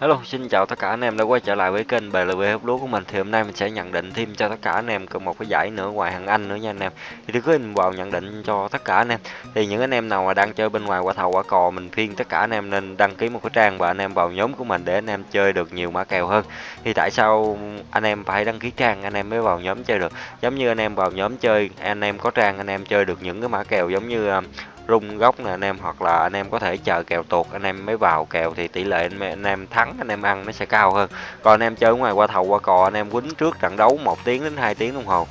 Hello, xin chào tất cả anh em đã quay trở lại với kênh BLV hút lúa của mình. Thì hôm nay mình sẽ nhận định thêm cho tất cả anh em một cái giải nữa ngoài hàng Anh nữa nha anh em. Thì đừng có vào nhận định cho tất cả anh em. Thì những anh em nào mà đang chơi bên ngoài quả thầu quả cò mình khuyên tất cả anh em nên đăng ký một cái trang và anh em vào nhóm của mình để anh em chơi được nhiều mã kèo hơn. Thì tại sao anh em phải đăng ký trang anh em mới vào nhóm chơi được? Giống như anh em vào nhóm chơi, anh em có trang anh em chơi được những cái mã kèo giống như rung góc nè anh em hoặc là anh em có thể chờ kèo tuột anh em mới vào kèo thì tỷ lệ anh, em thắng anh em ăn nó sẽ cao hơn còn anh em chơi ngoài qua thầu qua cò anh em quýnh trước trận đấu một tiếng đến 2 tiếng đồng hồ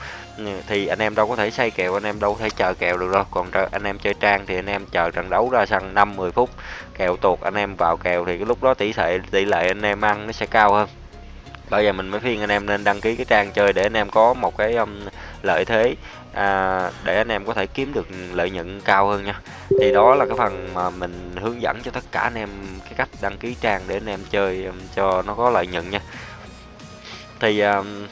thì anh em đâu có thể xây kèo anh em đâu có thể chờ kèo được đâu còn anh em chơi trang thì anh em chờ trận đấu ra sân 5 10 phút kèo tuột anh em vào kèo thì cái lúc đó tỷ lệ tỷ lệ anh em ăn nó sẽ cao hơn bây giờ mình mới khuyên anh em nên đăng ký cái trang chơi để anh em có một cái um, lợi thế. À, để anh em có thể kiếm được lợi nhuận cao hơn nha. Thì đó là cái phần mà mình hướng dẫn cho tất cả anh em cái cách đăng ký trang để anh em chơi um, cho nó có lợi nhuận nha. Thì um,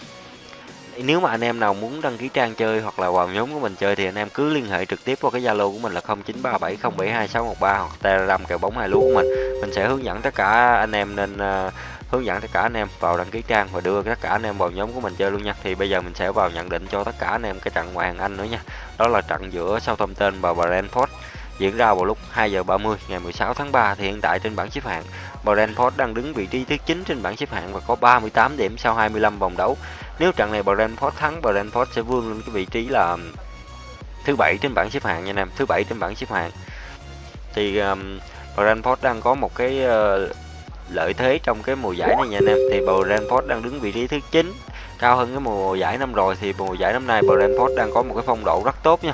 nếu mà anh em nào muốn đăng ký trang chơi hoặc là vào nhóm của mình chơi thì anh em cứ liên hệ trực tiếp qua cái Zalo của mình là 0937072613 hoặc Telegram kèo bóng hai lúa của mình. Mình sẽ hướng dẫn tất cả anh em nên uh, hướng dẫn tất cả anh em vào đăng ký trang và đưa tất cả anh em vào nhóm của mình chơi luôn nha. Thì bây giờ mình sẽ vào nhận định cho tất cả anh em cái trận ngoại hạng Anh nữa nha. Đó là trận giữa Southampton và Brentford diễn ra vào lúc 2 giờ 30 ngày 16 tháng 3 thì hiện tại trên bảng xếp hạng Brentford đang đứng vị trí thứ 9 trên bảng xếp hạng và có 38 điểm sau 25 vòng đấu. Nếu trận này Brentford thắng, Brentford sẽ vươn lên cái vị trí là um, thứ bảy trên bảng xếp hạng nha anh em, thứ bảy trên bảng xếp hạng. Thì um, Brentford đang có một cái uh, lợi thế trong cái mùa giải này nha anh em thì Brentford đang đứng vị trí thứ 9 cao hơn cái mùa giải năm rồi thì mùa giải năm nay Brentford đang có một cái phong độ rất tốt nha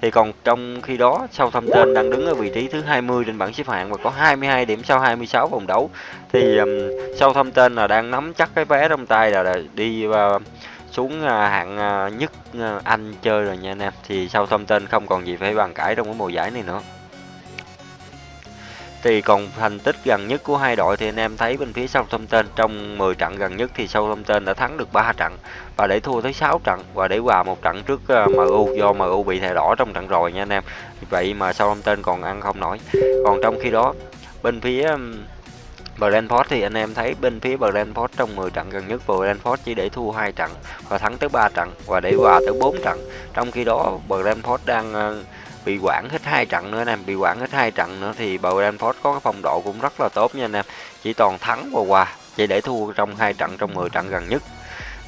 thì còn trong khi đó Southampton đang đứng ở vị trí thứ 20 trên bảng xếp hạng và có 22 điểm sau 26 vòng đấu. Thì um, Southampton là đang nắm chắc cái vé trong tay là, là đi uh, xuống uh, hạng uh, nhất uh, Anh chơi rồi nha anh em. Thì Southampton không còn gì phải bàn cãi trong cái mùa giải này nữa thì còn thành tích gần nhất của hai đội thì anh em thấy bên phía Southampton trong 10 trận gần nhất thì Southampton đã thắng được 3 trận và để thua tới 6 trận và để hòa một trận trước ờ, MU do MU bị thẻ đỏ trong trận rồi nha anh em. Vậy mà Southampton còn ăn không nổi. Còn trong khi đó, bên phía Brentford thì anh em thấy bên phía Brentford trong 10 trận gần nhất, Brentford chỉ để thua hai trận và thắng tới 3 trận và để hòa tới 4 trận. Trong khi đó, Brentford đang ờ, bị quản hết hai trận nữa anh em bị quản hết hai trận nữa thì Brentford có cái phong độ cũng rất là tốt nha anh em. Chỉ toàn thắng và hòa chỉ để thua trong hai trận trong 10 trận gần nhất.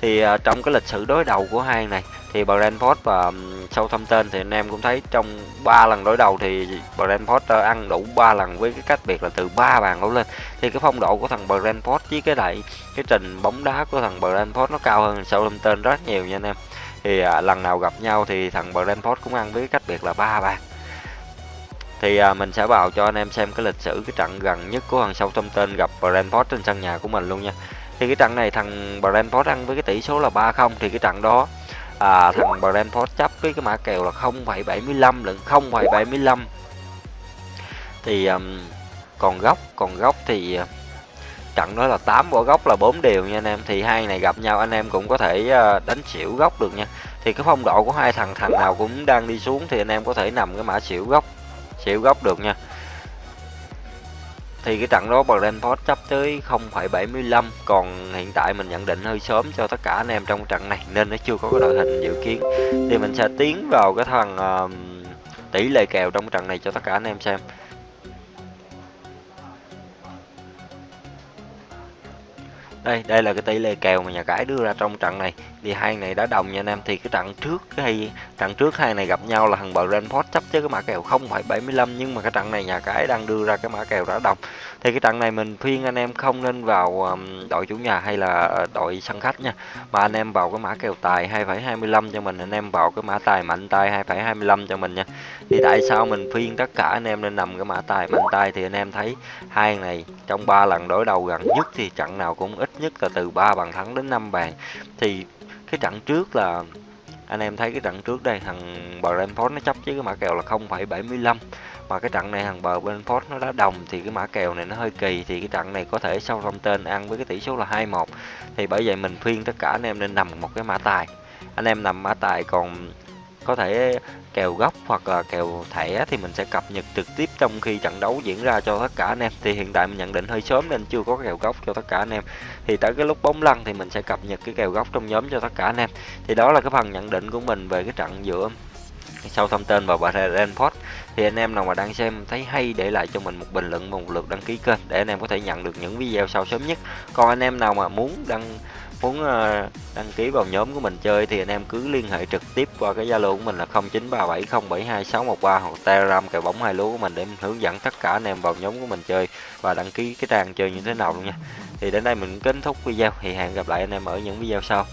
Thì uh, trong cái lịch sử đối đầu của hai này thì Brentford và Southampton thì anh em cũng thấy trong ba lần đối đầu thì Brentford ờ, ăn đủ ba lần với cái cách biệt là từ ba bàn đổ lên. Thì cái phong độ của thằng Brentford với cái lại cái trình bóng đá của thằng Brentford nó cao hơn Southampton rất nhiều nha anh em. Thì à, lần nào gặp nhau thì thằng Brentford cũng ăn với cách biệt là ba bàn. Thì à, mình sẽ vào cho anh em xem cái lịch sử cái trận gần nhất của thằng Southampton gặp Brentford trên sân nhà của mình luôn nha. Thì cái trận này thằng Brentford ăn với cái tỷ số là 3-0 thì cái trận đó à, thằng Brentford chấp với cái mã kèo là 0,75 lẫn 0,75 thì um, còn góc còn góc thì trận đó là 8 quả góc là 4 đều nha anh em. Thì hai này gặp nhau anh em cũng có thể ờ, đánh xỉu góc được nha. Thì cái phong độ của hai thằng thằng nào cũng đang đi xuống thì anh em có thể nằm cái mã xỉu góc xỉu góc được nha thì cái trận đó Brentford chấp tới 0,75 còn hiện tại mình nhận định hơi sớm cho tất cả anh em trong trận này nên nó chưa có cái đội hình dự kiến. Thì mình sẽ tiến vào cái thằng uh, tỷ lệ kèo trong trận này cho tất cả anh em xem. Đây đây là cái tỷ lệ kèo mà nhà cái đưa ra trong trận này. Thì hai này đã đồng nha anh em thì cái trận trước cái trận trước hai này gặp nhau là thằng Brentford chấp chứ cái mã kèo 0,75 nhưng mà cái trận này nhà cái đang đưa ra cái mã kèo đã đồng thì cái trận này mình khuyên anh em không nên vào đội chủ nhà hay là ờ, đội sân khách nha. Mà anh em vào cái mã kèo tài 2,25 cho mình anh em vào cái mã tài mạnh tay 2,25 cho mình nha. Thì tại sao mình khuyên tất cả anh em nên nằm cái mã tài mạnh tay? Thì anh em thấy hai này trong ba lần đối đầu gần nhất thì trận nào cũng ít nhất là từ 3 bàn thắng đến 5 bàn. Thì cái trận trước là anh em thấy cái trận trước đây thằng Brentford nó chấp với cái mã kèo là 0,75 mà cái trận này thằng bờ Brentford nó đã đồng thì cái mã kèo này nó hơi kỳ. Thì cái trận này có thể sau thông tên ăn với cái tỷ số là 2-1 thì bởi vậy mình khuyên tất cả anh em nên nằm một cái mã tài. Anh em nằm mã tài còn có thể kèo góc hoặc là kèo thẻ thì mình sẽ cập nhật trực tiếp trong khi trận đấu diễn ra cho tất cả anh em. Thì hiện tại mình nhận định hơi sớm nên chưa có kèo góc cho tất cả anh em. Thì tới cái lúc bóng lăn thì mình sẽ cập nhật cái kèo góc trong nhóm cho tất cả anh em. Thì đó là cái phần nhận định của mình về cái trận giữa sau thông tin và Brentford. Thì anh em nào mà đang xem thấy hay để lại cho mình một bình luận và một lượt đăng ký kênh để anh em có thể nhận được những video sau sớm nhất. Còn anh em nào mà muốn đăng muốn ờ, đăng ký vào nhóm của mình chơi thì anh em cứ liên hệ trực tiếp qua cái zalo của mình là 0937072613 hoặc telegram cài bóng hai lúa của mình để mình hướng dẫn tất cả anh em vào nhóm của mình chơi và đăng ký cái trang chơi như thế nào luôn nha. Thì đến đây mình kết thúc video, thì hẹn gặp lại anh em ở những video sau.